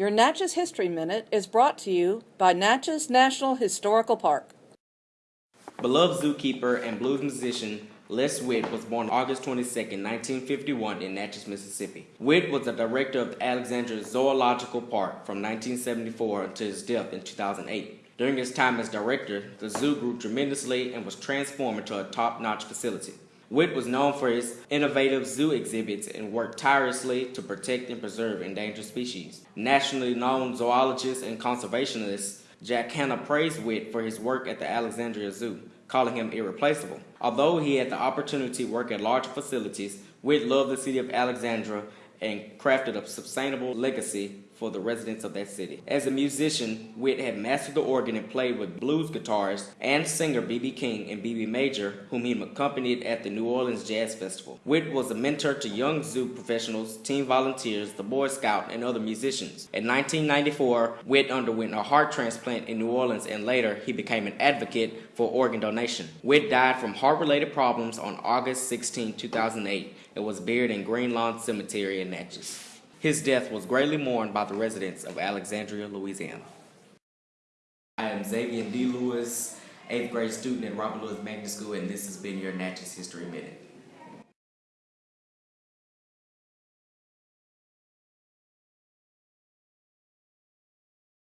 Your Natchez History Minute is brought to you by Natchez National Historical Park. Beloved zookeeper and blues musician Les Whitt was born August 22, 1951 in Natchez, Mississippi. Whitt was the director of the Alexandria Zoological Park from 1974 until his death in 2008. During his time as director, the zoo grew tremendously and was transformed into a top-notch facility. Whitt was known for his innovative zoo exhibits and worked tirelessly to protect and preserve endangered species. Nationally known zoologist and conservationist Jack Hanna praised Whitt for his work at the Alexandria Zoo calling him irreplaceable. Although he had the opportunity to work at large facilities, Whitt loved the city of Alexandria and crafted a sustainable legacy for the residents of that city. As a musician, Whitt had mastered the organ and played with blues guitarist and singer B.B. King and B.B. Major, whom he accompanied at the New Orleans Jazz Festival. Whitt was a mentor to young zoo professionals, team volunteers, the Boy Scout, and other musicians. In 1994, Whitt underwent a heart transplant in New Orleans and later he became an advocate for organ donation. Whitt died from heart-related problems on August 16, 2008 and was buried in Green Lawn Cemetery in Natchez. His death was greatly mourned by the residents of Alexandria, Louisiana. I am Xavier D. Lewis, 8th grade student at Robert Lewis Magnet School, and this has been your Natchez History Minute.